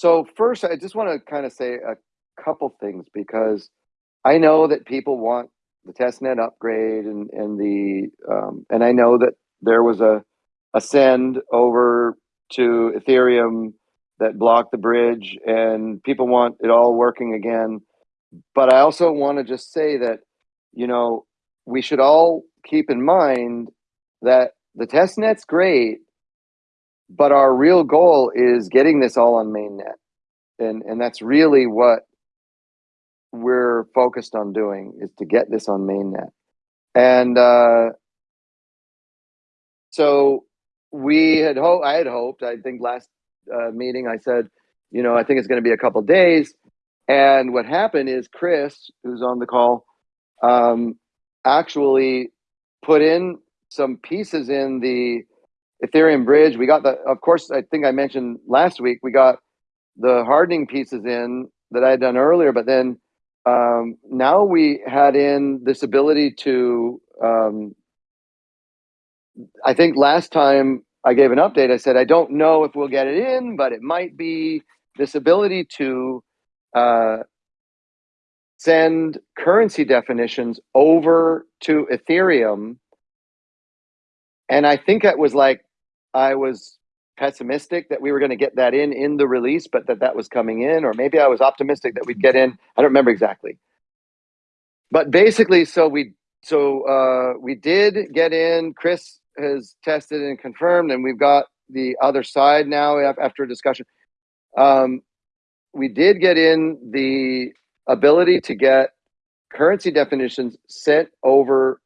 So first, I just want to kind of say a couple things because I know that people want the testnet upgrade and and the um, and I know that there was a a send over to Ethereum that blocked the bridge and people want it all working again. But I also want to just say that you know we should all keep in mind that the testnet's great, but our real goal is getting this all on mainnet. And and that's really what we're focused on doing is to get this on mainnet. And uh, so we had hoped, I had hoped, I think last uh, meeting I said, you know, I think it's going to be a couple days. And what happened is Chris, who's on the call, um, actually put in some pieces in the Ethereum bridge. We got the, of course, I think I mentioned last week, we got the hardening pieces in that I had done earlier, but then um, now we had in this ability to, um, I think last time I gave an update, I said, I don't know if we'll get it in, but it might be this ability to uh, send currency definitions over to Ethereum. And I think it was like, I was pessimistic that we were going to get that in in the release, but that that was coming in, or maybe I was optimistic that we'd get in. I don't remember exactly. But basically, so we so uh, we did get in. Chris has tested and confirmed, and we've got the other side now after a discussion. Um, we did get in the ability to get currency definitions sent over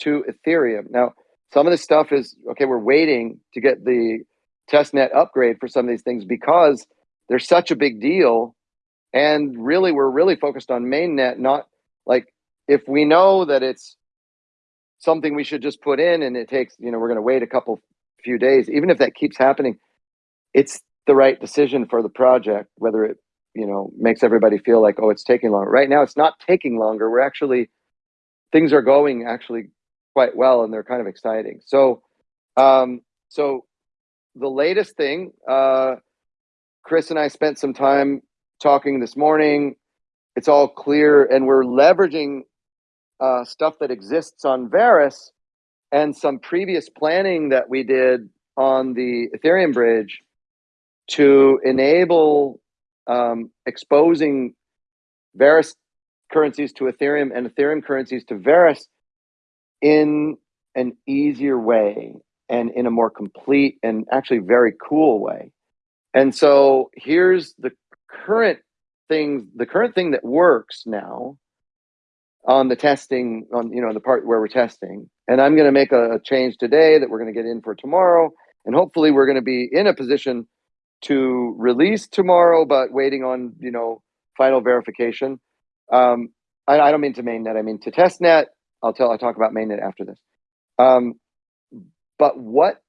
to Ethereum. Now, some of this stuff is okay. We're waiting to get the testnet upgrade for some of these things because they're such a big deal. And really, we're really focused on mainnet, not like if we know that it's something we should just put in and it takes, you know, we're going to wait a couple few days, even if that keeps happening, it's the right decision for the project, whether it, you know, makes everybody feel like, oh, it's taking longer. Right now, it's not taking longer. We're actually, things are going actually quite well and they're kind of exciting. So, um, so the latest thing, uh, Chris and I spent some time talking this morning. It's all clear, and we're leveraging uh, stuff that exists on Verus and some previous planning that we did on the Ethereum bridge to enable um, exposing Verus currencies to Ethereum and Ethereum currencies to Verus in an easier way and in a more complete and actually very cool way. And so here's the current thing, the current thing that works now on the testing on you know the part where we're testing. And I'm going to make a, a change today that we're going to get in for tomorrow. And hopefully we're going to be in a position to release tomorrow, but waiting on you know final verification. Um, I, I don't mean to mainnet, I mean to testnet. I'll tell I'll talk about mainnet after this. Um, but what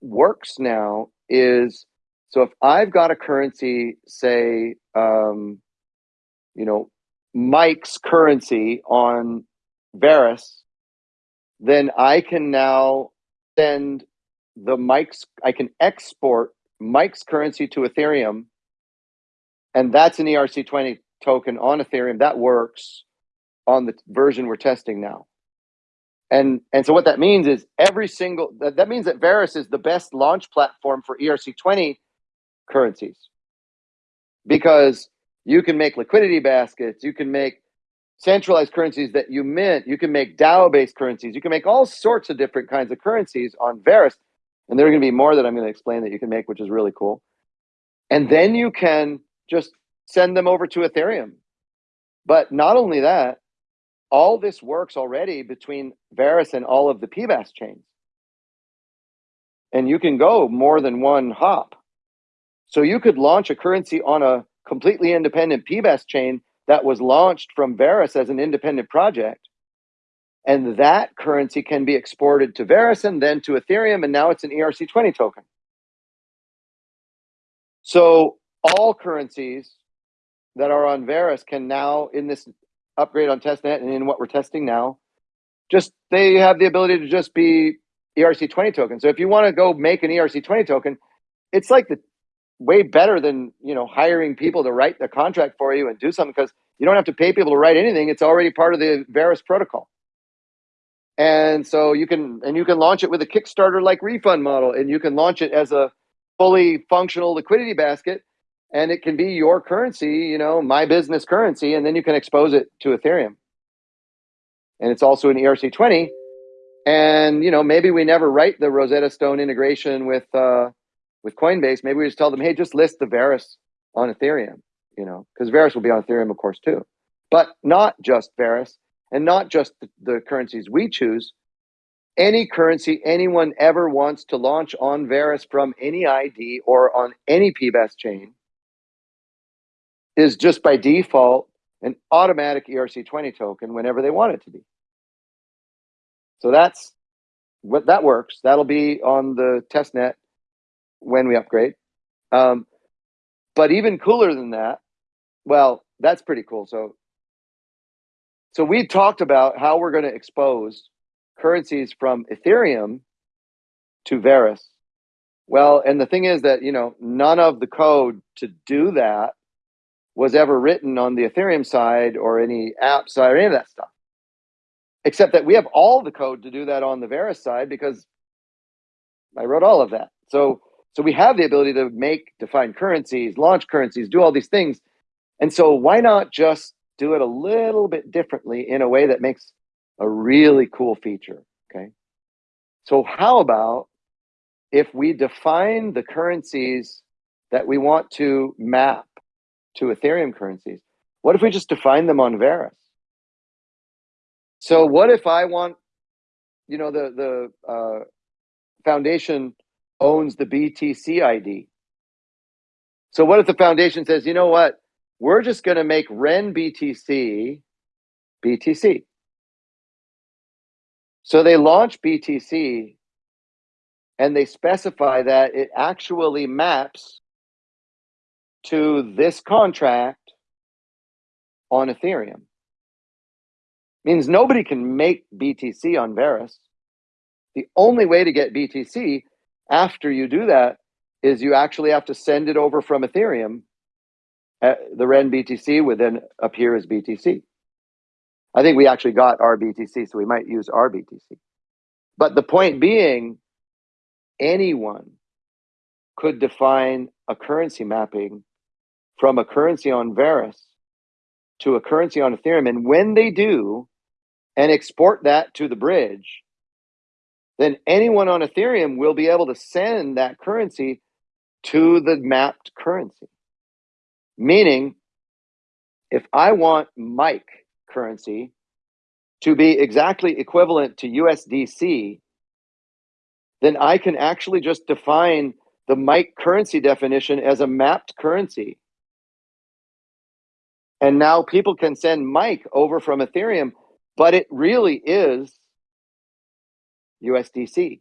works now is so if I've got a currency, say, um, you know, Mike's currency on Verus, then I can now send the Mike's, I can export Mike's currency to Ethereum. And that's an ERC20 token on Ethereum. That works on the version we're testing now. And and so what that means is every single that, that means that Verus is the best launch platform for ERC20 currencies. Because you can make liquidity baskets, you can make centralized currencies that you mint, you can make DAO-based currencies, you can make all sorts of different kinds of currencies on Verus. And there are going to be more that I'm going to explain that you can make, which is really cool. And then you can just send them over to Ethereum. But not only that, all this works already between Verus and all of the PBaaS chains. And you can go more than one hop. So you could launch a currency on a completely independent PBaaS chain that was launched from Verus as an independent project. And that currency can be exported to Verus and then to Ethereum, and now it's an ERC20 token. So all currencies that are on Verus can now, in this upgrade on testnet and in what we're testing now, just they have the ability to just be ERC20 tokens. So if you want to go make an ERC20 token, it's like the way better than you know hiring people to write the contract for you and do something because you don't have to pay people to write anything. It's already part of the Verus protocol. And so you can and you can launch it with a Kickstarter like refund model, and you can launch it as a fully functional liquidity basket, and it can be your currency, you know, my business currency, and then you can expose it to Ethereum. And it's also an ERC20. And you know, maybe we never write the Rosetta Stone integration with uh, with Coinbase. Maybe we just tell them, hey, just list the Verus on Ethereum, you know, because Verus will be on Ethereum, of course, too. But not just Verus and not just the, the currencies we choose. Any currency anyone ever wants to launch on Verus from any ID or on any PBaaS chain is just by default an automatic ERC20 token whenever they want it to be. So that's what that works. That'll be on the test net when we upgrade. Um, but even cooler than that, well, that's pretty cool. So, so we talked about how we're going to expose currencies from Ethereum to Verus. Well, and the thing is that, you know, none of the code to do that was ever written on the Ethereum side or any app side or any of that stuff. Except that we have all the code to do that on the Verus side because I wrote all of that. So so we have the ability to make define currencies, launch currencies, do all these things. And so why not just do it a little bit differently in a way that makes a really cool feature, okay? So how about if we define the currencies that we want to map to Ethereum currencies, what if we just define them on Verus? So what if I want, you know, the, the uh, foundation owns the BTC ID. So what if the foundation says, you know what, we're just going to make Ren BTC BTC. So they launch BTC and they specify that it actually maps to this contract on Ethereum. Means nobody can make BTC on Verus. The only way to get BTC after you do that is you actually have to send it over from Ethereum. Uh, the Ren BTC would then appear as BTC. I think we actually got our BTC, so we might use our BTC. But the point being, anyone could define a currency mapping from a currency on Verus to a currency on Ethereum. And when they do, and export that to the bridge, then anyone on Ethereum will be able to send that currency to the mapped currency. Meaning, if I want Mike currency to be exactly equivalent to USDC, then I can actually just define the Mike currency definition as a mapped currency. And now people can send Mike over from Ethereum, but it really is USDC.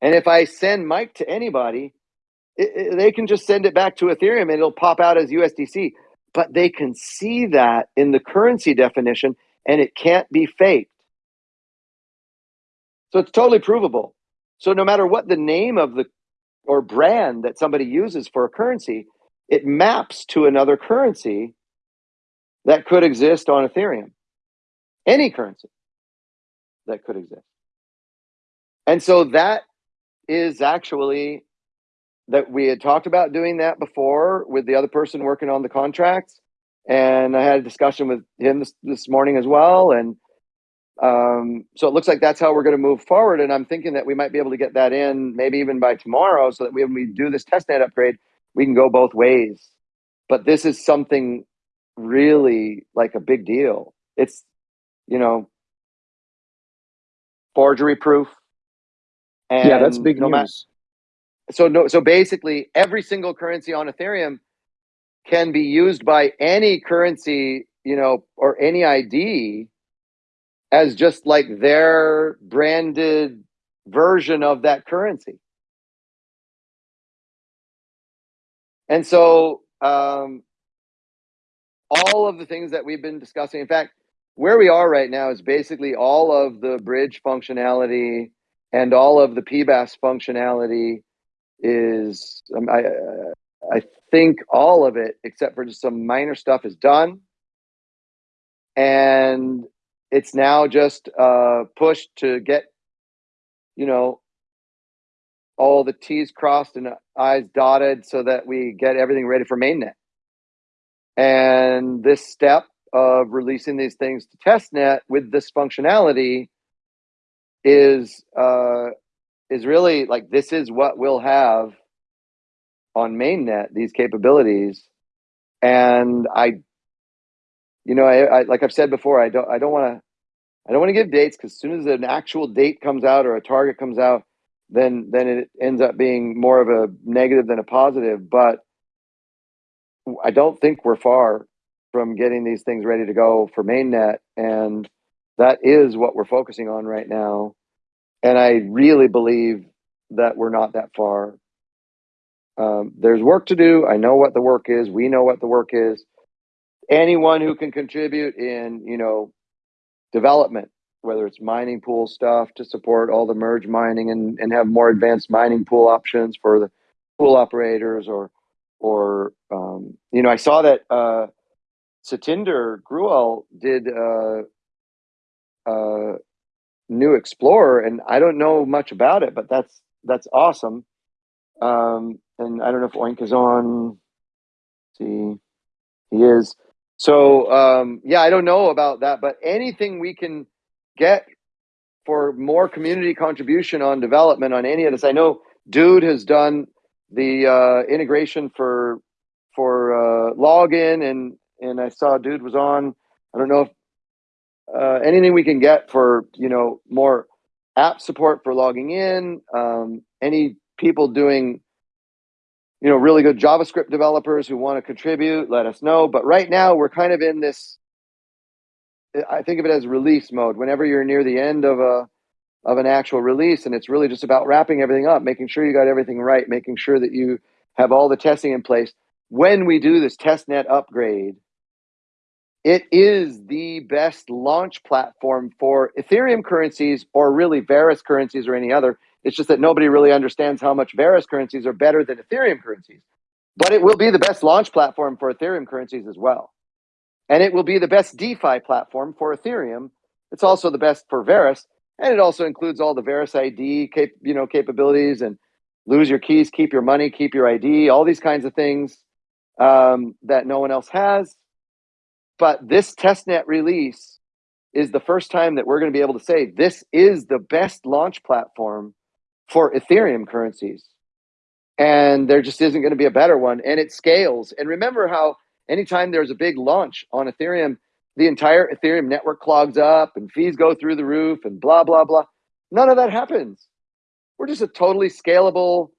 And if I send Mike to anybody, it, it, they can just send it back to Ethereum and it'll pop out as USDC. But they can see that in the currency definition and it can't be faked. So it's totally provable. So no matter what the name of the or brand that somebody uses for a currency, it maps to another currency that could exist on Ethereum. Any currency that could exist. And so that is actually that we had talked about doing that before with the other person working on the contracts. And I had a discussion with him this, this morning as well. And um, so it looks like that's how we're going to move forward. And I'm thinking that we might be able to get that in maybe even by tomorrow so that when we do this testnet upgrade, we can go both ways. But this is something really like a big deal. It's, you know, forgery proof, and yeah, that's big no news. so no, so basically, every single currency on Ethereum can be used by any currency, you know, or any ID as just like their branded version of that currency. And so, um, all of the things that we've been discussing, in fact, where we are right now is basically all of the bridge functionality and all of the PBaaS functionality is um, I uh, I think all of it except for just some minor stuff is done, and it's now just uh, pushed to get you know all the T's crossed and I's dotted so that we get everything ready for mainnet. And this step of releasing these things to testnet with this functionality is uh, is really like this is what we'll have on mainnet these capabilities and i you know I, I like i've said before i don't i don't want to i don't want to give dates because as soon as an actual date comes out or a target comes out then then it ends up being more of a negative than a positive but i don't think we're far from getting these things ready to go for mainnet and that is what we're focusing on right now and i really believe that we're not that far um, there's work to do. I know what the work is. We know what the work is. Anyone who can contribute in, you know, development, whether it's mining pool stuff to support all the merge mining and, and have more advanced mining pool options for the pool operators or, or, um, you know, I saw that, uh, Satinder Gruel did, uh, uh, new Explorer and I don't know much about it, but that's, that's awesome. Um, and I don't know if Oink is on. See, he is. So um, yeah, I don't know about that, but anything we can get for more community contribution on development on any of this. I know Dude has done the uh, integration for for uh, login, and and I saw Dude was on. I don't know if uh, anything we can get for you know more app support for logging in. Um, any people doing you know, really good JavaScript developers who want to contribute, let us know. But right now we're kind of in this, I think of it as release mode. Whenever you're near the end of a, of an actual release and it's really just about wrapping everything up, making sure you got everything right, making sure that you have all the testing in place. When we do this testnet upgrade, it is the best launch platform for Ethereum currencies or really Verus currencies or any other it's just that nobody really understands how much Verus currencies are better than Ethereum currencies. But it will be the best launch platform for Ethereum currencies as well. And it will be the best DeFi platform for Ethereum. It's also the best for Verus. And it also includes all the Verus ID cap, you know, capabilities and lose your keys, keep your money, keep your ID, all these kinds of things um, that no one else has. But this testnet release is the first time that we're going to be able to say this is the best launch platform for Ethereum currencies. And there just isn't going to be a better one. And it scales. And remember how anytime there's a big launch on Ethereum, the entire Ethereum network clogs up and fees go through the roof and blah, blah, blah. None of that happens. We're just a totally scalable,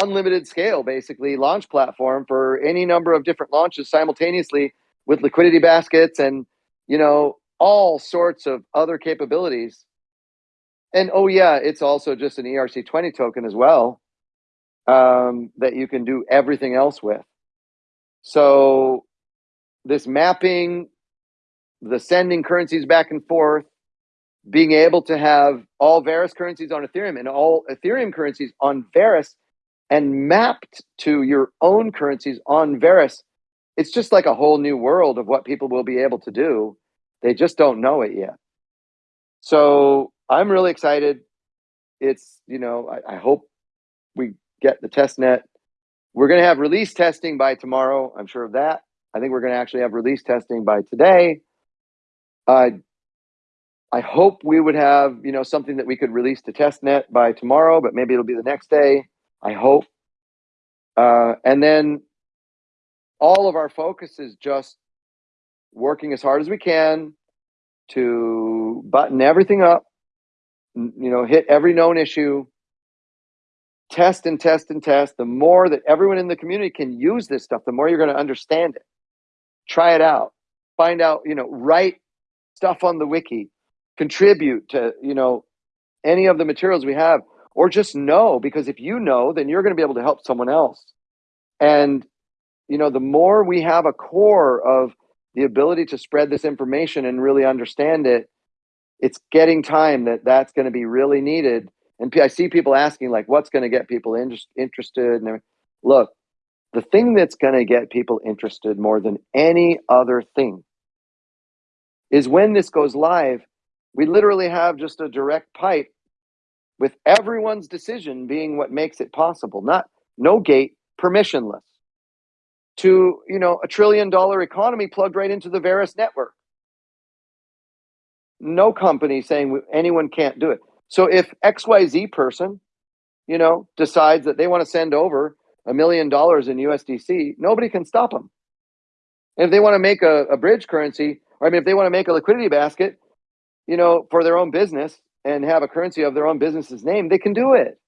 unlimited scale, basically, launch platform for any number of different launches simultaneously with liquidity baskets and, you know, all sorts of other capabilities and oh yeah, it's also just an ERC20 token as well um, that you can do everything else with. So this mapping, the sending currencies back and forth, being able to have all Verus currencies on Ethereum and all Ethereum currencies on Verus and mapped to your own currencies on Verus, it's just like a whole new world of what people will be able to do. They just don't know it yet. So I'm really excited. It's, you know, I, I hope we get the test net. We're going to have release testing by tomorrow. I'm sure of that. I think we're going to actually have release testing by today. Uh, I hope we would have, you know, something that we could release to testnet by tomorrow, but maybe it'll be the next day. I hope. Uh, and then all of our focus is just working as hard as we can to button everything up you know, hit every known issue, test and test and test. The more that everyone in the community can use this stuff, the more you're going to understand it. Try it out. Find out, you know, write stuff on the wiki, contribute to, you know, any of the materials we have, or just know, because if you know, then you're going to be able to help someone else. And, you know, the more we have a core of the ability to spread this information and really understand it, it's getting time that that's going to be really needed And I see people asking like, what's going to get people inter- interested? And look, the thing that's going to get people interested more than any other thing is when this goes live, we literally have just a direct pipe with everyone's decision being what makes it possible, not no gate, permissionless to, you know, a trillion dollar economy plugged right into the Verus network. No company saying anyone can't do it. So if XYZ person, you know, decides that they want to send over a million dollars in USDC, nobody can stop them. And if they want to make a, a bridge currency, or I mean, if they want to make a liquidity basket, you know, for their own business and have a currency of their own business's name, they can do it.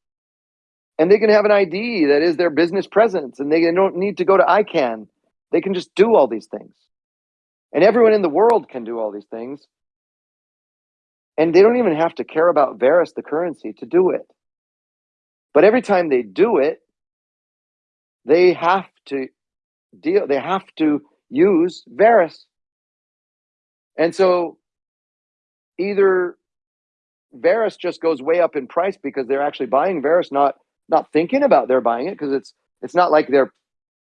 And they can have an ID that is their business presence and they don't need to go to ICANN. They can just do all these things. And everyone in the world can do all these things. And they don't even have to care about Verus, the currency, to do it. But every time they do it, they have to deal, they have to use Verus. And so either Verus just goes way up in price because they're actually buying Verus, not not thinking about they're buying it because it's it's not like they're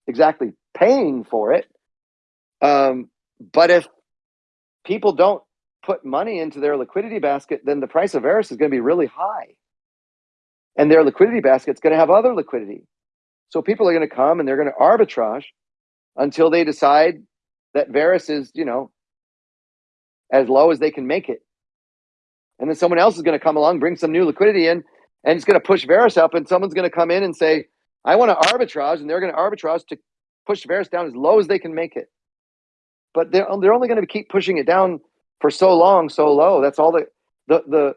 exactly paying for it. Um, but if people don't put money into their liquidity basket, then the price of Verus is going to be really high. And their liquidity basket is going to have other liquidity. So people are going to come and they're going to arbitrage until they decide that Verus is, you know, as low as they can make it. And then someone else is going to come along, bring some new liquidity in, and it's going to push Verus up. And someone's going to come in and say, I want to arbitrage. And they're going to arbitrage to push Verus down as low as they can make it. But they're, they're only going to keep pushing it down for so long, so low. That's all the, the, the,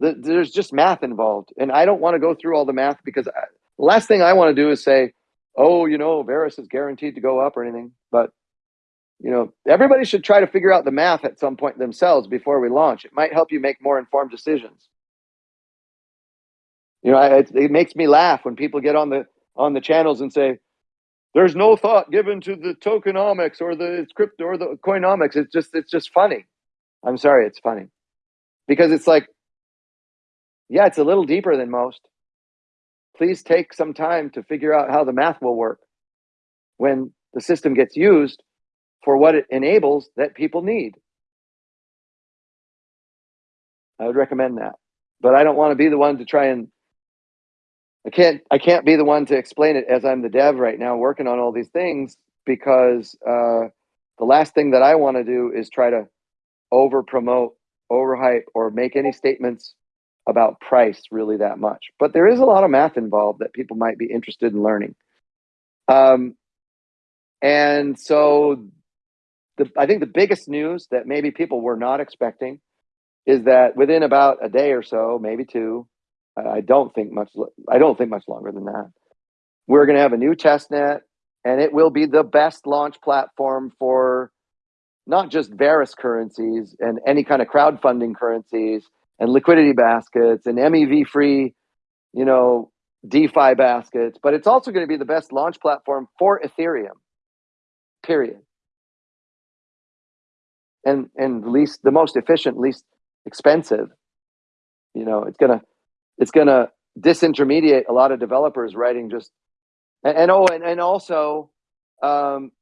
the there's just math involved. And I don't want to go through all the math because I, last thing I want to do is say, oh, you know, Verus is guaranteed to go up or anything. But you know, everybody should try to figure out the math at some point themselves before we launch. It might help you make more informed decisions. You know, it, it makes me laugh when people get on the on the channels and say, "There's no thought given to the tokenomics or the crypto or the coinomics." It's just it's just funny. I'm sorry, it's funny because it's like, yeah, it's a little deeper than most. Please take some time to figure out how the math will work when the system gets used for what it enables that people need. I would recommend that. But I don't want to be the one to try and I can't I can't be the one to explain it as I'm the dev right now working on all these things because uh, the last thing that I want to do is try to over promote, overhype, or make any statements about price really that much. But there is a lot of math involved that people might be interested in learning. Um, and so the, I think the biggest news that maybe people were not expecting is that within about a day or so, maybe two, I don't think much. I don't think much longer than that. We're going to have a new test net, and it will be the best launch platform for not just Verus currencies and any kind of crowdfunding currencies and liquidity baskets and MEV free, you know, DeFi baskets, but it's also going to be the best launch platform for Ethereum. Period and and least the most efficient, least expensive. You know, it's gonna it's gonna disintermediate a lot of developers writing just and, and oh and, and also um,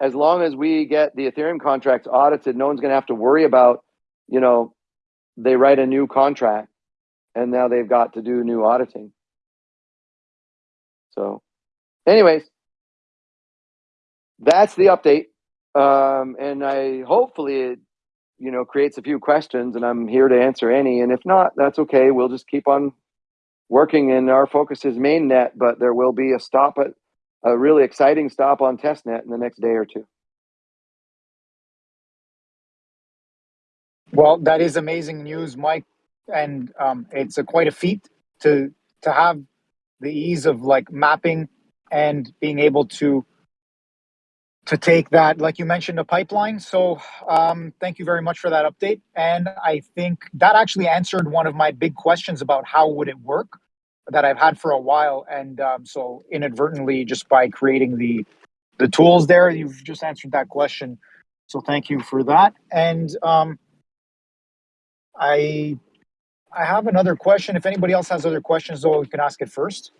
as long as we get the Ethereum contracts audited, no one's gonna have to worry about, you know, they write a new contract and now they've got to do new auditing. So anyways, that's the update um, and I hopefully it you know creates a few questions, and I'm here to answer any. And if not, that's okay. We'll just keep on working. And our focus is mainnet, but there will be a stop at a really exciting stop on testnet in the next day or two. Well, that is amazing news, Mike, and um, it's a, quite a feat to to have the ease of like mapping and being able to to take that, like you mentioned, a pipeline. So um, thank you very much for that update. And I think that actually answered one of my big questions about how would it work that I've had for a while. And um, so inadvertently, just by creating the the tools there, you've just answered that question. So thank you for that. And um, I I have another question. If anybody else has other questions, though, we can ask it first.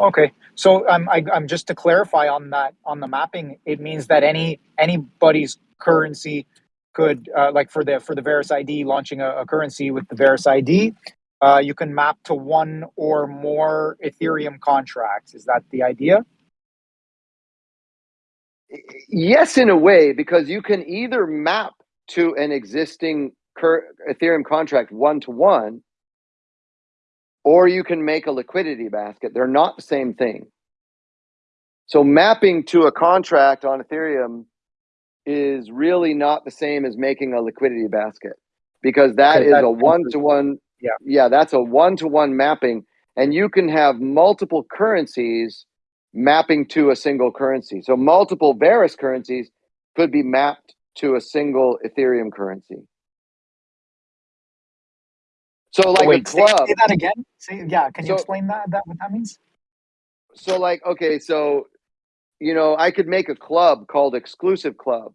Okay, so um, I, I'm just to clarify on that on the mapping, it means that any anybody's currency could uh, like for the for the Verus ID launching a, a currency with the Verus ID, uh, you can map to one or more Ethereum contracts. Is that the idea? Yes, in a way, because you can either map to an existing Ethereum contract one to one, or you can make a liquidity basket. They're not the same thing. So mapping to a contract on Ethereum is really not the same as making a liquidity basket because that is a one to one. Yeah. Yeah, that's a one to one mapping. And you can have multiple currencies mapping to a single currency. So multiple Verus currencies could be mapped to a single Ethereum currency. So like Wait, a say, club. say that again. Say, yeah, can you explain that? That what that means? so like okay so you know i could make a club called exclusive club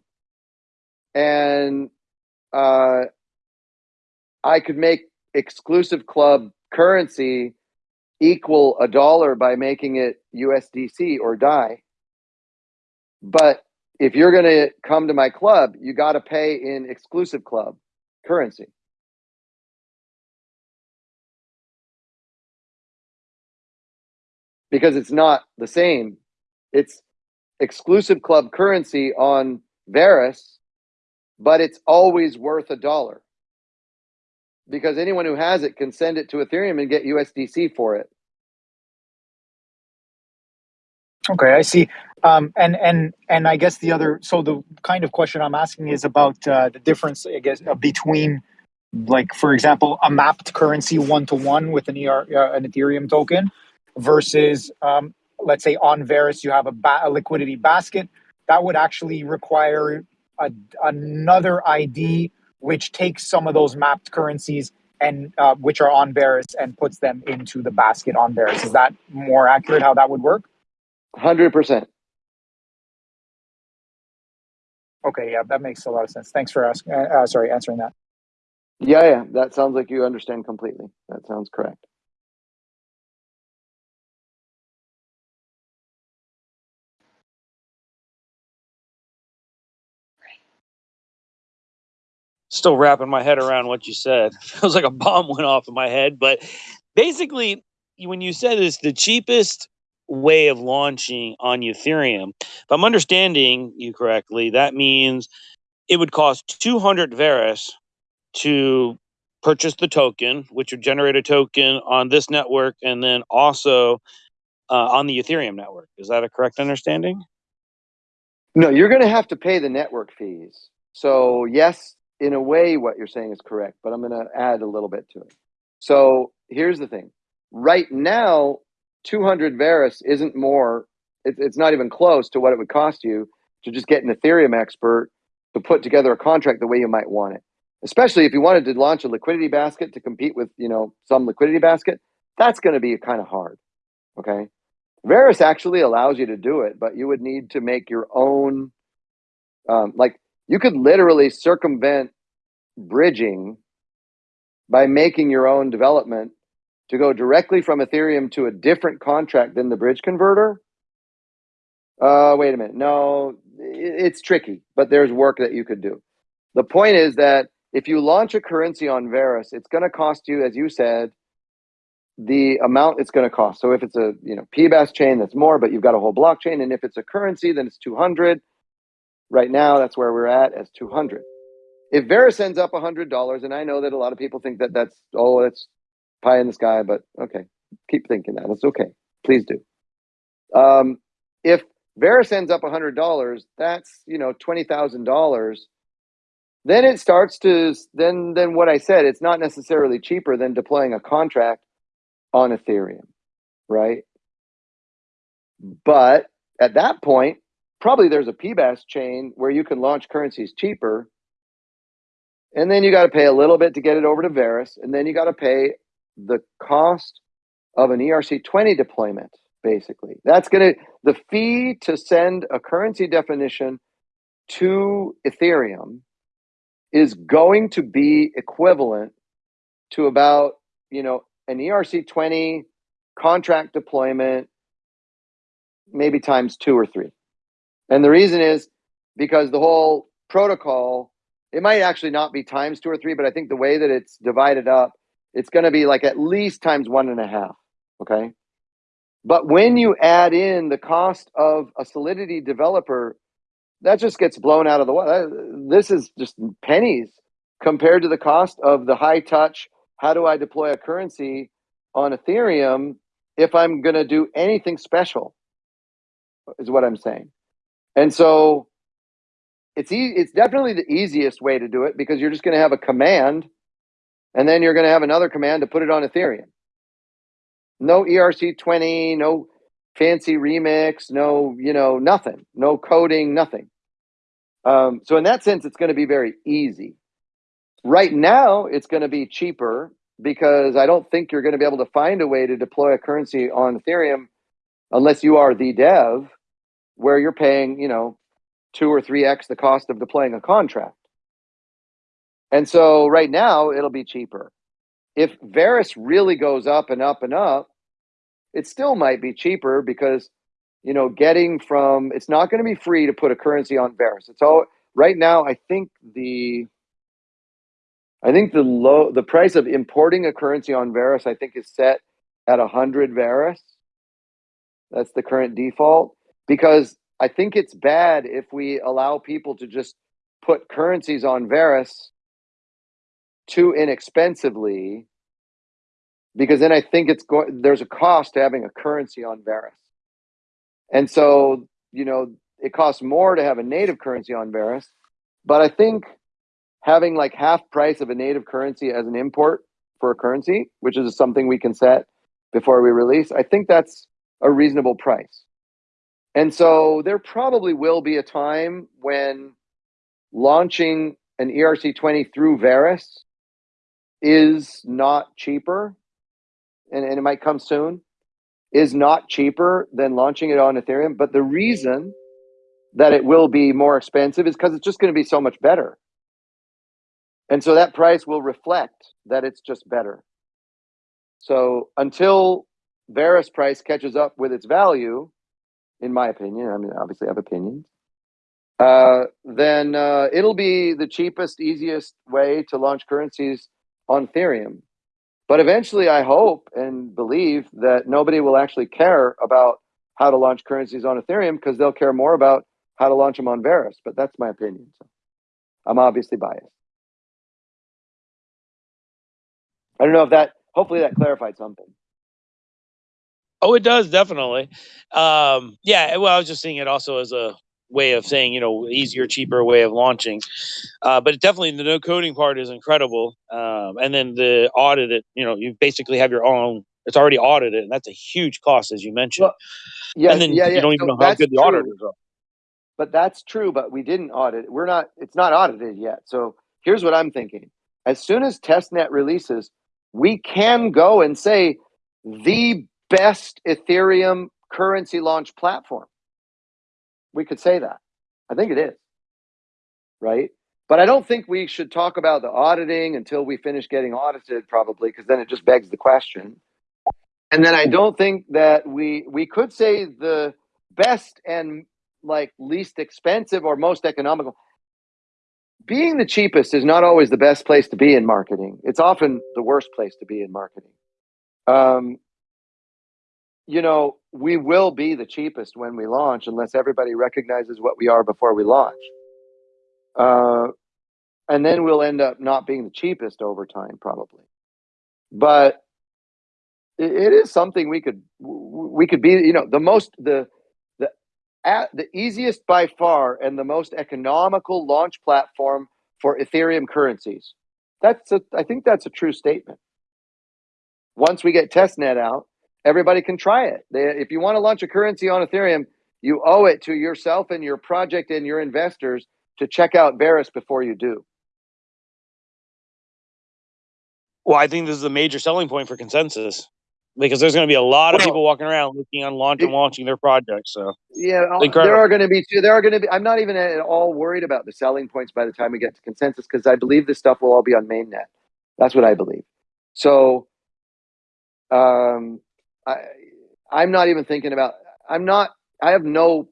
and uh i could make exclusive club currency equal a dollar by making it usdc or DAI but if you're going to come to my club you got to pay in exclusive club currency because it's not the same. It's exclusive club currency on Verus, but it's always worth a dollar. Because anyone who has it can send it to Ethereum and get USDC for it. Okay, I see. Um, and and and I guess the other, so the kind of question I'm asking is about uh, the difference, I guess, uh, between, like, for example, a mapped currency one to one with an ER, uh, an Ethereum token, versus, um, let's say, on Verus you have a, ba- a liquidity basket that would actually require a, another ID which takes some of those mapped currencies and uh, which are on Verus and puts them into the basket on Verus. Is that more accurate? How that would work? 100%. Okay, yeah, that makes a lot of sense. Thanks for asking. Uh, uh, sorry, answering that. Yeah, yeah. That sounds like you understand completely. That sounds correct. Still wrapping my head around what you said. Feels like a bomb went off in my head. But basically, when you said it's the cheapest way of launching on Ethereum, if I'm understanding you correctly, that means it would cost 200 Verus to purchase the token, which would generate a token on this network and then also uh, on the Ethereum network. Is that a correct understanding? No, you're going to have to pay the network fees. So, yes, in a way, what you're saying is correct, but I'm going to add a little bit to it. So, here's the thing right now, 200 Verus isn't more, it, it's not even close to what it would cost you to just get an Ethereum expert to put together a contract the way you might want it. Especially if you wanted to launch a liquidity basket to compete with, you know, some liquidity basket, that's going to be kind of hard. Okay. Verus actually allows you to do it, but you would need to make your own, um, like you could literally circumvent bridging by making your own development to go directly from Ethereum to a different contract than the bridge converter. Uh, wait a minute. No, it's tricky, but there's work that you could do. The point is that if you launch a currency on Verus, it's going to cost you, as you said, the amount it's going to cost. So if it's a you know PBaaS chain, that's more, but you've got a whole blockchain, and if it's a currency, then it's 200. Right now, that's where we're at as 200. If Verus ends up $100, and I know that a lot of people think that that's oh that's pie in the sky, but okay, keep thinking that. It's okay. Please do. Um, if Verus ends up $100, that's you know $20,000 then it starts to then then what I said, it's not necessarily cheaper than deploying a contract on Ethereum, right? But at that point, probably there's a PBaaS chain where you can launch currencies cheaper. And then you got to pay a little bit to get it over to Verus. And then you got to pay the cost of an ERC20 deployment, basically. That's going to, the fee to send a currency definition to Ethereum is going to be equivalent to about, you know, an ERC twenty contract deployment, maybe times two or three. And the reason is because the whole protocol, it might actually not be times two or three, but I think the way that it's divided up, it's going to be like at least times one and a half. Okay. But when you add in the cost of a Solidity developer, that just gets blown out of the water. This is just pennies compared to the cost of the high touch. How do I deploy a currency on Ethereum if I'm going to do anything special? Is what I'm saying. And so it's e- it's definitely the easiest way to do it because you're just going to have a command and then you're going to have another command to put it on Ethereum. No ERC20, no fancy remix, no, you know, nothing, no coding, nothing. Um, so in that sense, it's going to be very easy. Right now, it's going to be cheaper because I don't think you're going to be able to find a way to deploy a currency on Ethereum unless you are the dev where you're paying, you know, two or three X the cost of deploying a contract. And so right now it'll be cheaper. If Verus really goes up and up and up, it still might be cheaper because, you know, getting from, it's not going to be free to put a currency on Verus. It's all, right now, I think the, I think the low, the price of importing a currency on Verus, I think is set at a hundred Verus. That's the current default because I think it's bad if we allow people to just put currencies on Verus too inexpensively because then I think it's there's a cost to having a currency on Verus. And so, you know, it costs more to have a native currency on Verus, but I think having like half price of a native currency as an import for a currency, which is something we can set before we release, I think that's a reasonable price. And so there probably will be a time when launching an ERC20 through Verus is not cheaper, and, and it might come soon, is not cheaper than launching it on Ethereum. But the reason that it will be more expensive is because it's just going to be so much better. And so that price will reflect that it's just better. So until Verus price catches up with its value, in my opinion, I mean, obviously I have opinions, uh, then uh, it'll be the cheapest, easiest way to launch currencies on Ethereum. But eventually, I hope and believe that nobody will actually care about how to launch currencies on Ethereum because they'll care more about how to launch them on Verus. But that's my opinion. So I'm obviously biased. I don't know if that, hopefully, that clarified something. Oh, it does definitely. Um, yeah. Well, I was just seeing it also as a way of saying, you know, easier, cheaper way of launching. Uh, but definitely the no coding part is incredible. Um, and then the audit, it, you know, you basically have your own. It's already audited, and that's a huge cost, as you mentioned. Well, yeah, and then yeah, yeah. you don't even So know how good the true. auditors are. But that's true, but we didn't audit. We're not, it's not audited yet. So here's what I'm thinking. As soon as testnet releases, we can go and say the best Ethereum currency launch platform. We could say that. I think it is. Right? But I don't think we should talk about the auditing until we finish getting audited, probably, because then it just begs the question. And then I don't think that we we could say the best and like least expensive or most economical. Being the cheapest is not always the best place to be in marketing. It's often the worst place to be in marketing. Um, you know, we will be the cheapest when we launch unless everybody recognizes what we are before we launch. Uh, and then we'll end up not being the cheapest over time, probably. But it, is something we could we could be. You know, the most the the at the easiest by far and the most economical launch platform for Ethereum currencies. That's a, I think that's a true statement. Once we get testnet out, everybody can try it. They, if you want to launch a currency on Ethereum, you owe it to yourself and your project and your investors to check out Verus before you do. Well, I think this is a major selling point for consensus because there's going to be a lot of Well, people walking around looking on launch and launching their projects. So Yeah, uh, there are going to be there are going to be. I'm not even at all worried about the selling points by the time we get to consensus because I believe this stuff will all be on mainnet. That's what I believe. So, um, I, I'm not even thinking about, I'm not, I have no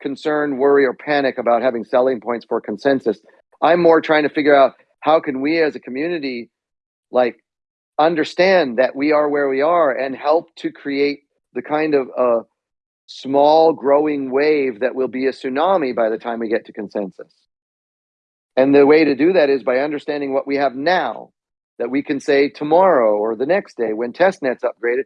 concern, worry, or panic about having selling points for consensus. I'm more trying to figure out how can we as a community, like, understand that we are where we are and help to create the kind of uh, small growing wave that will be a tsunami by the time we get to consensus. And the way to do that is by understanding what we have now that we can say tomorrow or the next day when testnet's upgraded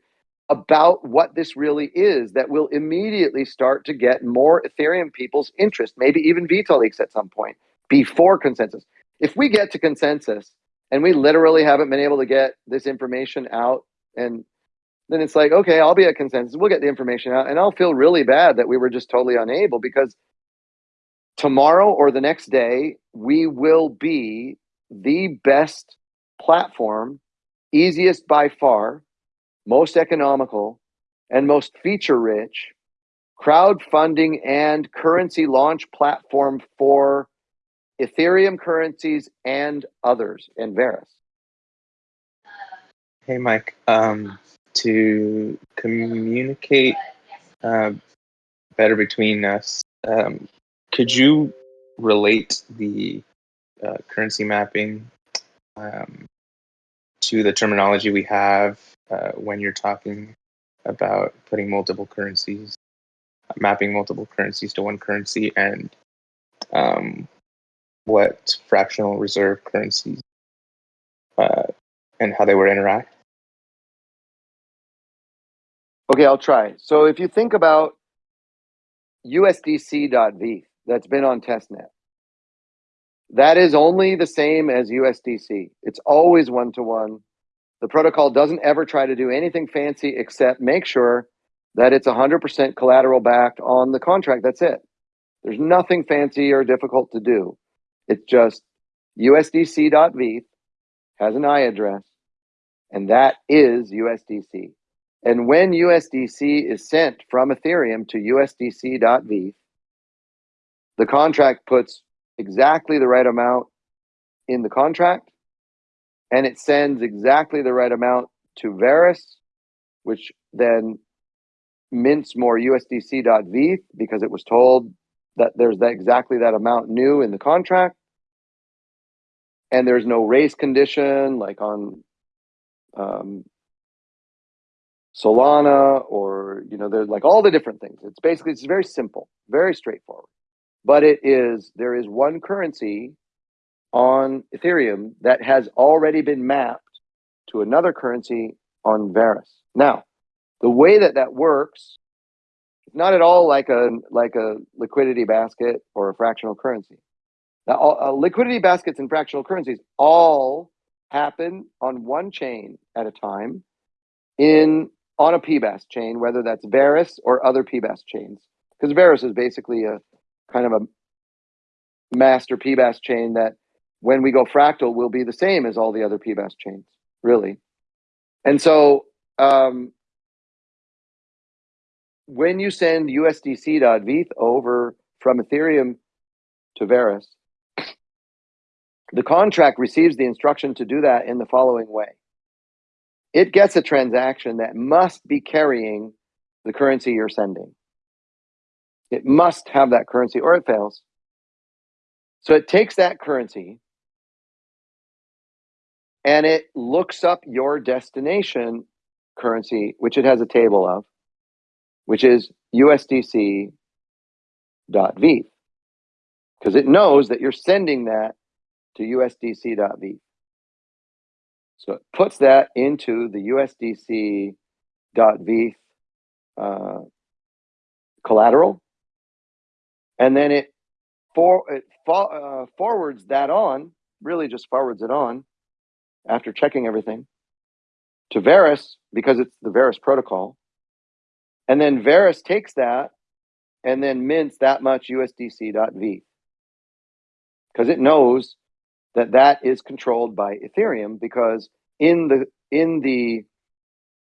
about what this really is that will immediately start to get more Ethereum people's interest, maybe even Vitalik at some point before consensus. If we get to consensus and we literally haven't been able to get this information out and then it's like, okay, I'll be at consensus. We'll get the information out and I'll feel really bad that we were just totally unable because tomorrow or the next day, we will be the best platform, easiest by far, most economical, and most feature rich crowdfunding and currency launch platform for Ethereum currencies and others and Verus. Hey, Mike. Um, to communicate uh, better between us, um, could you relate the uh, currency mapping um, to the terminology we have uh, when you're talking about putting multiple currencies, mapping multiple currencies to one currency, and um, what fractional reserve currencies uh, and how they would interact? Okay, I'll try. So if you think about USDC.V that's been on testnet, that is only the same as USDC. It's always one to one. The protocol doesn't ever try to do anything fancy except make sure that it's 100% collateral backed on the contract. That's it. There's nothing fancy or difficult to do. It's just USDC.V has an I address, and that is USDC. And when USDC is sent from Ethereum to USDC.V, the contract puts exactly the right amount in the contract and it sends exactly the right amount to Verus, which then mints more USDC.V because it was told that there's that exactly that amount new in the contract. And there's no race condition like on um, Solana or, you know, there's like all the different things. It's basically, it's very simple, very straightforward. But it is, there is one currency on Ethereum that has already been mapped to another currency on Verus. Now, the way that that works, it's not at all like a like a liquidity basket or a fractional currency. Now, all, uh, liquidity baskets and fractional currencies all happen on one chain at a time in on a PBaaS chain, whether that's Verus or other PBaaS chains, because Verus is basically a kind of a master PBaaS chain that when we go fractal will be the same as all the other PBaaS chains, really. And so um, when you send USDC.VETH over from Ethereum to Verus, the contract receives the instruction to do that in the following way. It gets a transaction that must be carrying the currency you're sending. It must have that currency or it fails. So it takes that currency and it looks up your destination currency, which it has a table of, which is USDC.V. Because it knows that you're sending that to USDC.V. So it puts that into the USDC.V uh, collateral, and then it for it uh, forwards that on, really just forwards it on after checking everything to Verus because it's the Verus protocol. And then Verus takes that and then mints that much USDC.V because it knows that that is controlled by Ethereum because in the in the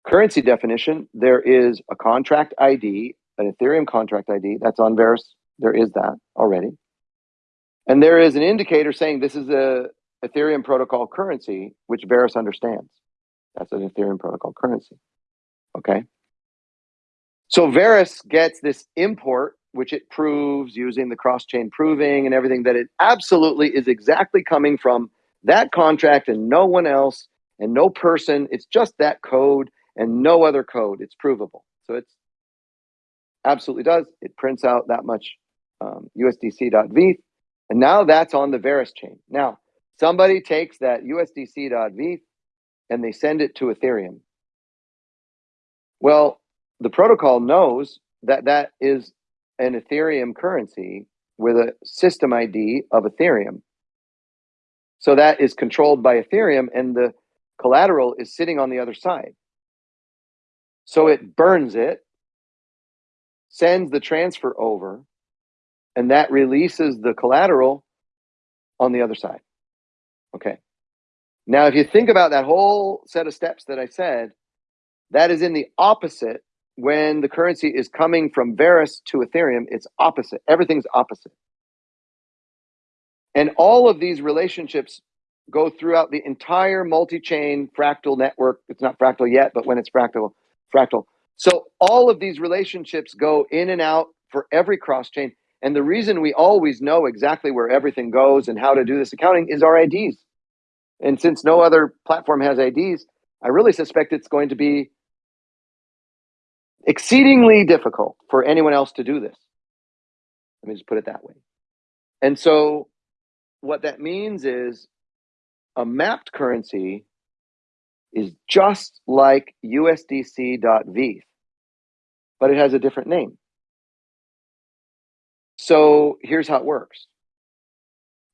currency definition there is a contract ID, an Ethereum contract ID that's on Verus. There is that already. And there is an indicator saying this is a Ethereum protocol currency, which Verus understands. That's an Ethereum protocol currency. Okay. So Verus gets this import, which it proves using the cross chain proving and everything that it absolutely is exactly coming from that contract and no one else and no person. It's just that code and no other code. It's provable. So it's absolutely does. It prints out that much um, USDC.V. And now that's on the Verus chain. Now, somebody takes that USDC.V and they send it to Ethereum. Well, the protocol knows that that is an Ethereum currency with a system ID of Ethereum. So that is controlled by Ethereum and the collateral is sitting on the other side. So it burns it, sends the transfer over, and that releases the collateral on the other side. Okay. Now, if you think about that whole set of steps that I said, that is in the opposite when the currency is coming from Verus to Ethereum, it's opposite. Everything's opposite. And all of these relationships go throughout the entire multi-chain fractal network. It's not fractal yet, but when it's fractal, fractal. So all of these relationships go in and out for every cross chain. And the reason we always know exactly where everything goes and how to do this accounting is our IDs. And since no other platform has IDs, I really suspect it's going to be exceedingly difficult for anyone else to do this. Let me just put it that way. And so what that means is a mapped currency is just like USDC.V, but it has a different name. So here's how it works.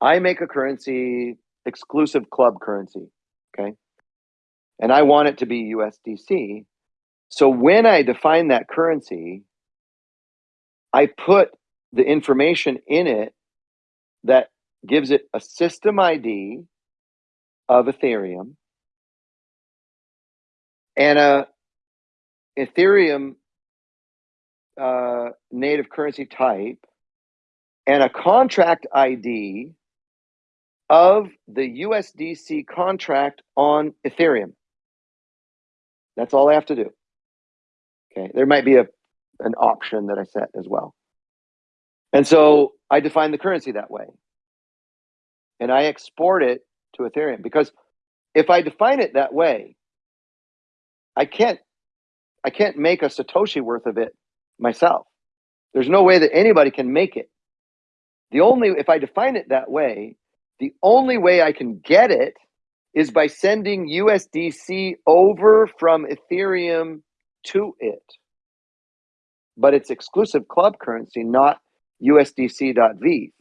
I make a currency exclusive club currency, okay? And I want it to be USDC. So when I define that currency, I put the information in it that gives it a system ID of Ethereum and a Ethereum uh, native currency type and a contract ID of the USDC contract on Ethereum. That's all I have to do. Okay, there might be a an option that I set as well. And so I define the currency that way. And I export it to Ethereum because if I define it that way, I can't I can't make a Satoshi worth of it myself. There's no way that anybody can make it. The only if I define it that way, the only way I can get it is by sending USDC over from Ethereum to it. But it's exclusive club currency, not USDC.V.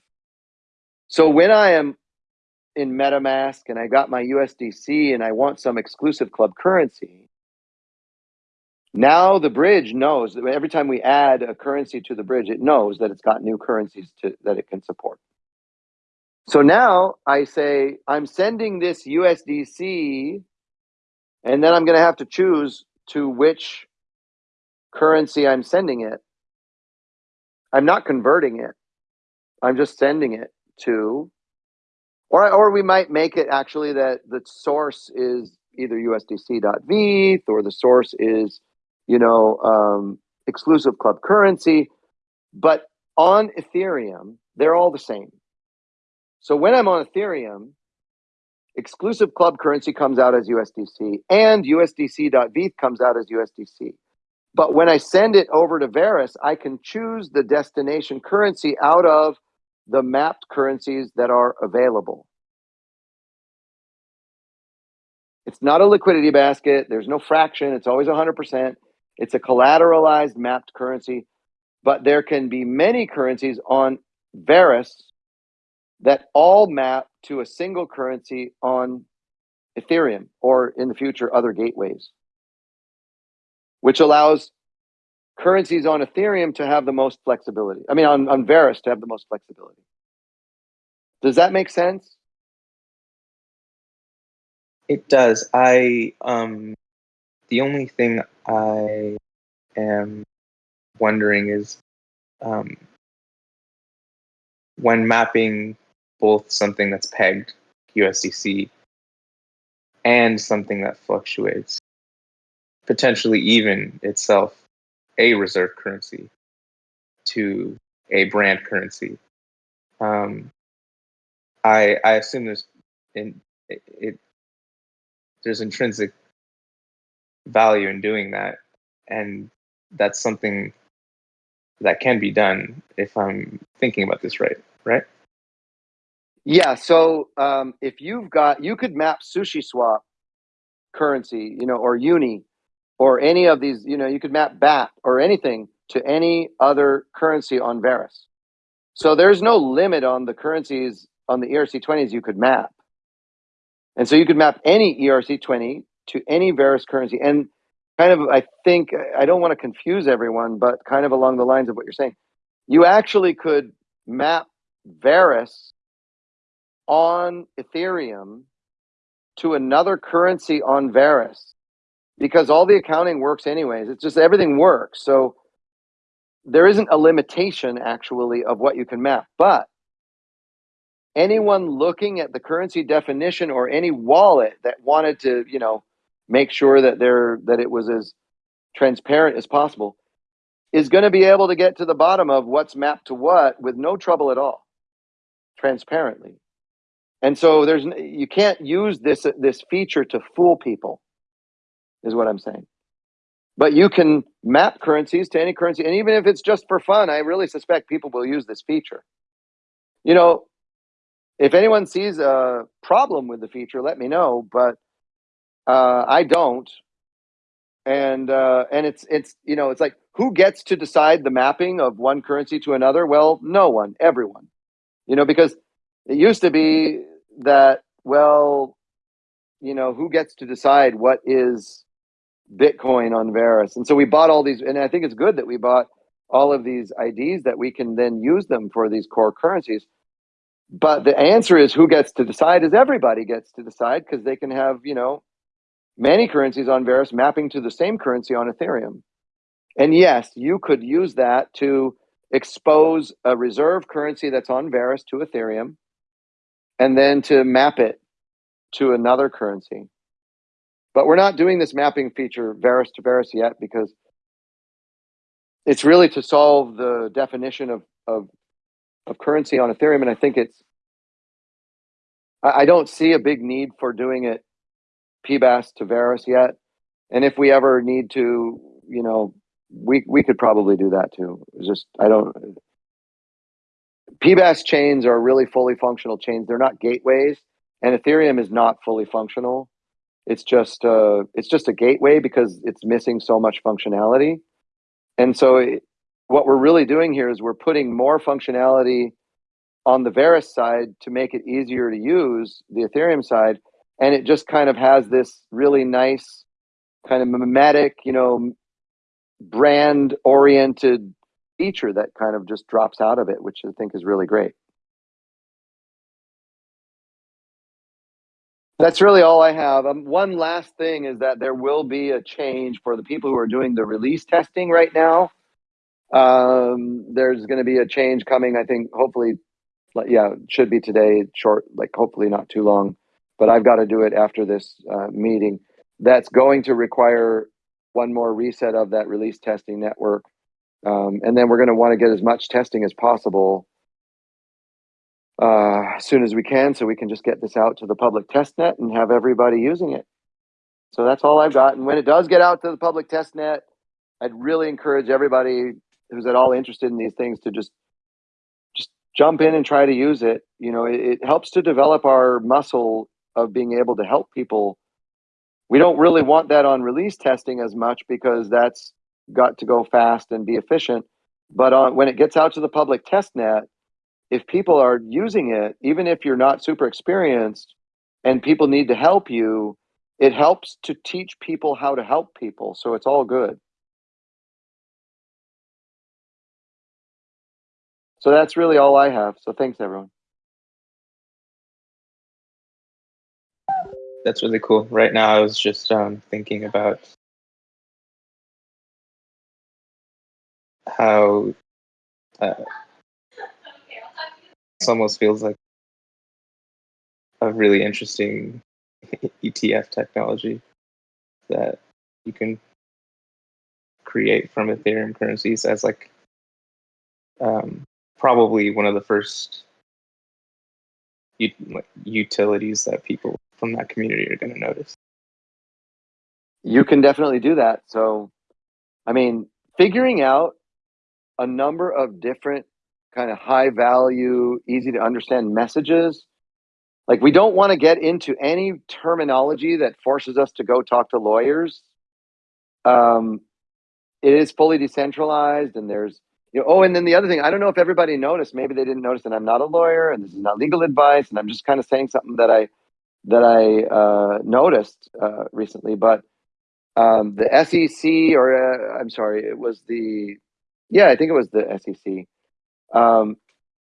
So when I am in MetaMask and I got my USDC and I want some exclusive club currency, now the bridge knows that every time we add a currency to the bridge, it knows that it's got new currencies to, that it can support. So now I say, I'm sending this USDC, and then I'm going to have to choose to which currency I'm sending it. I'm not converting it. I'm just sending it to, or, or we might make it actually that the source is either USDC.V or the source is, you know, um, exclusive club currency. But on Ethereum, they're all the same. So when I'm on Ethereum, exclusive club currency comes out as USDC and USDC.V comes out as USDC. But when I send it over to Verus, I can choose the destination currency out of the mapped currencies that are available. It's not a liquidity basket. There's no fraction. It's always 100%. It's a collateralized mapped currency, but there can be many currencies on Verus that all map to a single currency on Ethereum or in the future other gateways, which allows currencies on Ethereum to have the most flexibility. I mean, on, on Verus to have the most flexibility. Does that make sense? It does. I um the only thing I am wondering is um when mapping both something that's pegged USDC and something that fluctuates, potentially even itself a reserve currency to a brand currency. Um, I I assume there's in it, it there's intrinsic value in doing that, and that's something that can be done if I'm thinking about this right, right? Yeah. So um, if you've got, you could map Sushi Swap currency, you know, or Uni, or any of these, you know, you could map BAT or anything to any other currency on Verus. So there's no limit on the currencies on the ERC20s you could map. And so you could map any ERC20 to any Verus currency. And kind of, I think, I don't want to confuse everyone, but kind of along the lines of what you're saying, you actually could map Verus on Ethereum to another currency on Verus because all the accounting works anyways. It's just everything works. So there isn't a limitation actually of what you can map, but anyone looking at the currency definition or any wallet that wanted to, you know, make sure that they're that it was as transparent as possible is going to be able to get to the bottom of what's mapped to what with no trouble at all transparently. And so there's you can't use this this feature to fool people is what i'm saying. But you can map currencies to any currency and even if it's just for fun i really suspect people will use this feature. You know if anyone sees a problem with the feature let me know but uh, i don't. And uh, and it's it's you know it's like who gets to decide the mapping of one currency to another? Well no one everyone. You know because it used to be that well you know who gets to decide what is bitcoin on Verus and so we bought all these and i think it's good that we bought all of these ids that we can then use them for these core currencies. But the answer is who gets to decide is everybody gets to decide because they can have you know many currencies on Verus mapping to the same currency on Ethereum. And yes, you could use that to expose a reserve currency that's on Verus to Ethereum and then to map it to another currency. But we're not doing this mapping feature Verus to Verus yet because it's really to solve the definition of, of, of currency on Ethereum. And I think it's, I don't see a big need for doing it PBaaS to Verus yet. And if we ever need to, you know, we we could probably do that too. It's just I don't PBaaS chains are really fully functional chains. They're not gateways, and Ethereum is not fully functional. It's just uh, it's just a gateway because it's missing so much functionality. And so, it, what we're really doing here is we're putting more functionality on the Verus side to make it easier to use the Ethereum side, and it just kind of has this really nice kind of mimetic you know brand oriented feature that kind of just drops out of it which i think is really great. That's really all i have. Um, one last thing is that there will be a change for the people who are doing the release testing right now. Um, there's going to be a change coming i think hopefully yeah should be today short like hopefully not too long but I've got to do it after this uh, meeting. That's going to require one more reset of that release testing network. Um, and then we're going to want to get as much testing as possible uh, as soon as we can so we can just get this out to the public test net and have everybody using it. So that's all I've got. And when it does get out to the public test net, I'd really encourage everybody who's at all interested in these things to just just jump in and try to use it. You know, it, it helps to develop our muscle of being able to help people. We don't really want that on release testing as much because that's got to go fast and be efficient. But on, when it gets out to the public test net, if people are using it, even if you're not super experienced and people need to help you, it helps to teach people how to help people. So it's all good. So that's really all I have. So thanks, everyone. That's really cool. Right now, I was just um, thinking about how uh, this almost feels like a really interesting ETF technology that you can create from Ethereum currencies as like um, probably one of the first utilities that people from that community are going to notice. you can definitely do that. So, I mean, figuring out a number of different kind of high value, easy to understand messages. Like, we don't want to get into any terminology that forces us to go talk to lawyers. Um, it is fully decentralized, and there's you know, oh, and then the other thing, I don't know if everybody noticed. Maybe they didn't notice that I'm not a lawyer, and this is not legal advice, and I'm just kind of saying something that I that I uh, noticed uh, recently. But um, the SEC, or uh, I'm sorry, it was the, yeah, I think it was the SEC, um,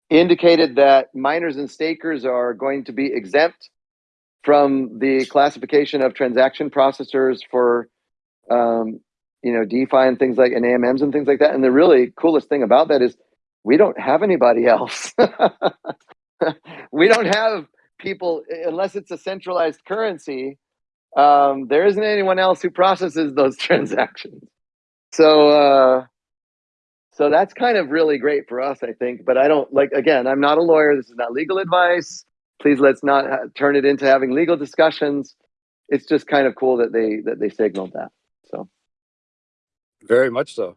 indicated that miners and stakers are going to be exempt from the classification of transaction processors for, um, you know, DeFi and things like and AMMs and things like that. And the really coolest thing about that is we don't have anybody else. we don't have people unless it's a centralized currency um, there isn't anyone else who processes those transactions. So, uh, so that's kind of really great for us, I think. But I don't like. Again, I'm not a lawyer. This is not legal advice. Please let's not turn it into having legal discussions. It's just kind of cool that they that they signaled that. Very much so.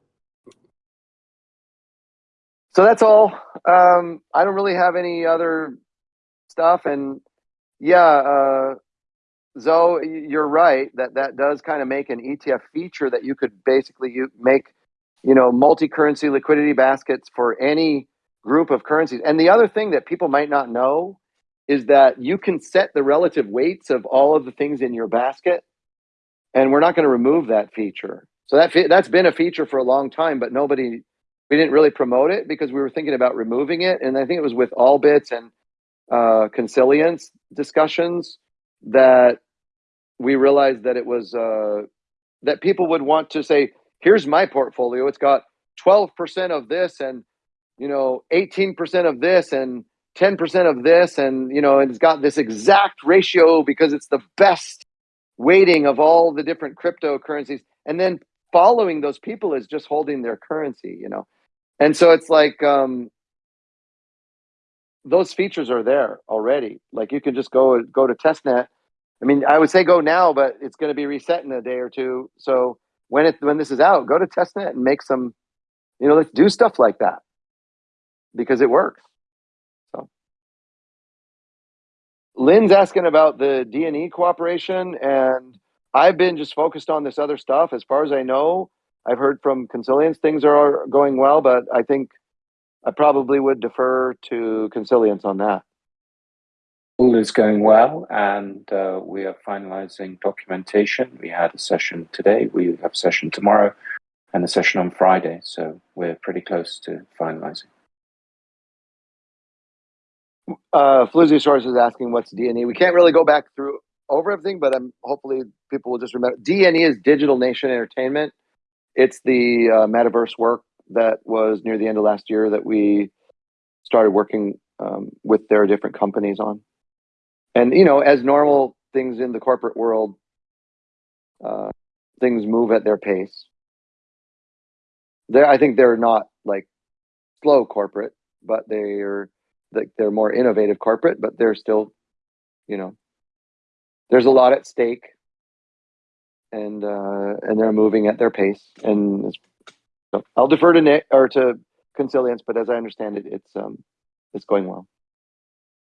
so that's all. Um, I don't really have any other stuff. And yeah, uh, Zoe, you're right that that does kind of make an ETF feature that you could basically you make, you know, multi-currency liquidity baskets for any group of currencies. And the other thing that people might not know is that you can set the relative weights of all of the things in your basket, and we're not going to remove that feature. So that that's been a feature for a long time, but nobody we didn't really promote it because we were thinking about removing it. And I think it was with all bits and uh, consilience discussions that we realized that it was uh, that people would want to say, "Here's my portfolio. It's got 12% of this, and you know, 18% of this, and 10% of this, and you know, and it's got this exact ratio because it's the best weighting of all the different cryptocurrencies." And then following those people is just holding their currency, you know. And so it's like um, those features are there already. Like you can just go go to testnet I mean, I would say go now, but it's going to be reset in a day or two. So when it when this is out, go to testnet and make some, you know, let's do stuff like that because it works. So Lynn's asking about the D and E cooperation, and I've been just focused on this other stuff. As far as I know, I've heard from Consilience things are going well, but I think I probably would defer to Consilience on that. All is going well, and uh, we are finalizing documentation. We had a session today, we have a session tomorrow, and a session on Friday. So we're pretty close to finalizing. uh Floozy is asking what's DNA. We can't really go back through over everything, but I'm hopefully people will just remember. DNE is Digital Nation Entertainment. It's the uh, metaverse work that was near the end of last year that we started working um, with their different companies on. And you know, as normal things in the corporate world, uh, things move at their pace. They, I think they're not like slow corporate, but they're like they're more innovative corporate, but they're still, you know, there's a lot at stake, and uh, and they're moving at their pace. And so I'll defer to Nick or to Consilience, but as I understand it, it's um, it's going well.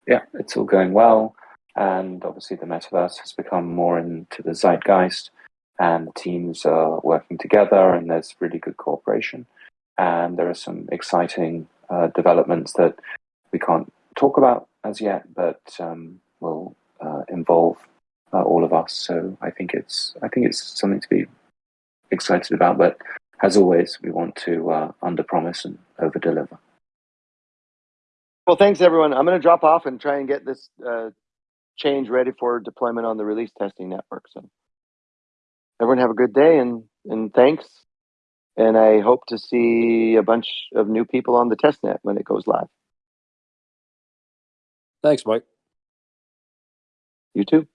Yeah, it's all going well. And obviously, the metaverse has become more into the zeitgeist, and the teams are working together, and there's really good cooperation. And there are some exciting uh, developments that we can't talk about as yet, but um, will uh, involve uh, all of us. So I think it's I think it's something to be excited about. But as always, we want to uh, under promise and over deliver. Well, thanks everyone. I'm going to drop off and try and get this uh, change ready for deployment on the release testing network. So everyone have a good day and and thanks. And I hope to see a bunch of new people on the test net when it goes live. Thanks, Mike. You too.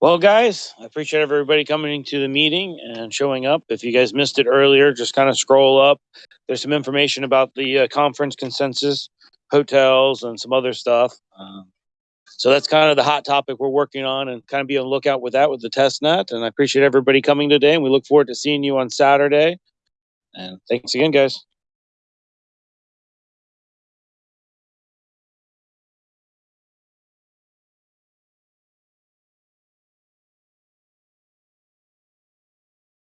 Well, guys, I appreciate everybody coming to the meeting and showing up. If you guys missed it earlier, just kind of scroll up. There's some information about the uh, conference consensus, hotels, and some other stuff. Um, so that's kind of the hot topic we're working on and kind of be on the lookout with that with the test net. And I appreciate everybody coming today. And we look forward to seeing you on Saturday. And thanks again, guys.